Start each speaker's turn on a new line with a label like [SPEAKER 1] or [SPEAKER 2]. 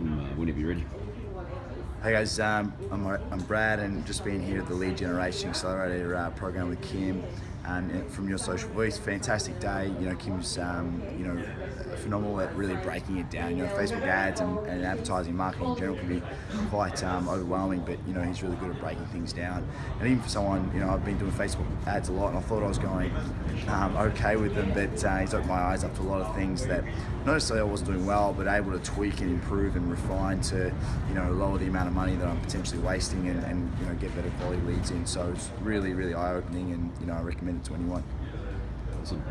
[SPEAKER 1] from uh, whenever you're ready.
[SPEAKER 2] Hey guys, um, I'm, I'm Brad and just been here at the Lead Generation Accelerator uh, program with Kim um, from Your Social Voice. Fantastic day. You know, Kim's um, you know phenomenal at really breaking it down. You know, Facebook ads and, and advertising marketing in general can be quite um, overwhelming, but you know he's really good at breaking things down. And even for someone, you know, I've been doing Facebook ads a lot, and I thought I was going um, okay with them, but uh, he's opened my eyes up to a lot of things that not necessarily I wasn't doing well, but able to tweak and improve and refine to you know lower the amount of money that I'm potentially wasting and, and you know get better quality leads in. So it's really, really eye-opening, and you know I recommend to anyone.
[SPEAKER 1] Awesome.